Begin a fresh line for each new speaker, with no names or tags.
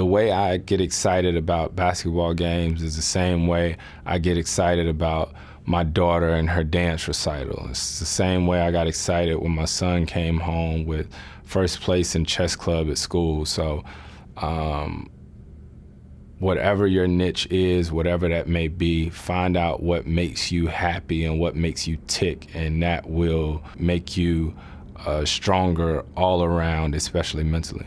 the way I get excited about basketball games is the same way I get excited about my daughter and her dance recital. It's the same way I got excited when my son came home with first place in chess club at school. So, um, whatever your niche is, whatever that may be, find out what makes you happy and what makes you tick, and that will make you uh, stronger all around, especially mentally.